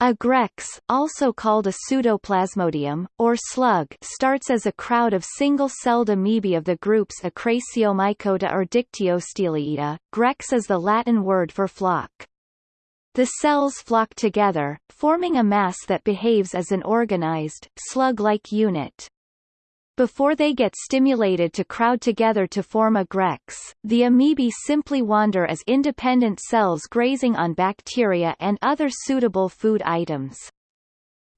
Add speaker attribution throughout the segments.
Speaker 1: A grex, also called a pseudoplasmodium, or slug starts as a crowd of single-celled amoebae of the groups Acrasiomycota or Dictyosteliida. Grex is the Latin word for flock. The cells flock together, forming a mass that behaves as an organized, slug-like unit. Before they get stimulated to crowd together to form a grex, the amoebae simply wander as independent cells grazing on bacteria and other suitable food items.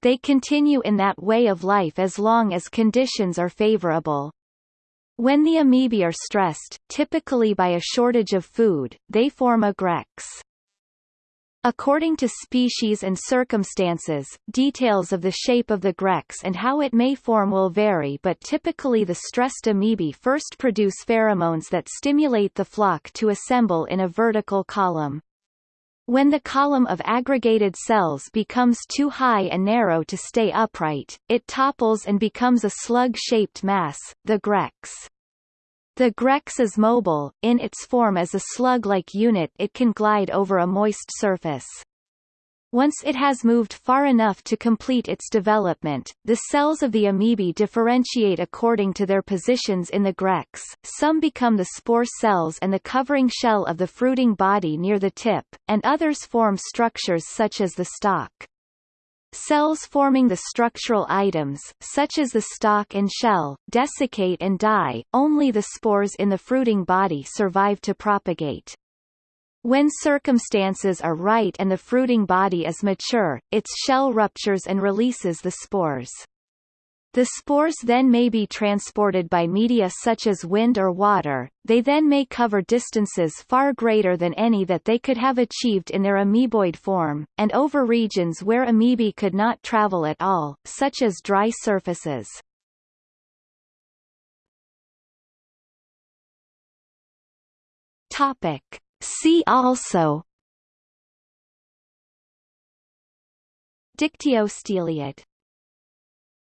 Speaker 1: They continue in that way of life as long as conditions are favorable. When the amoebae are stressed, typically by a shortage of food, they form a grex. According to species and circumstances, details of the shape of the grex and how it may form will vary but typically the stressed amoebae first produce pheromones that stimulate the flock to assemble in a vertical column. When the column of aggregated cells becomes too high and narrow to stay upright, it topples and becomes a slug-shaped mass, the grex. The Grex is mobile, in its form as a slug-like unit it can glide over a moist surface. Once it has moved far enough to complete its development, the cells of the amoebae differentiate according to their positions in the grex, some become the spore cells and the covering shell of the fruiting body near the tip, and others form structures such as the stalk. Cells forming the structural items, such as the stalk and shell, desiccate and die, only the spores in the fruiting body survive to propagate. When circumstances are right and the fruiting body is mature, its shell ruptures and releases the spores. The spores then may be transported by media such as wind or water, they then may cover distances far greater than any that they could have achieved in their amoeboid form, and over regions where amoebae could not travel at all, such as dry surfaces. Topic. See also Dictyosteliid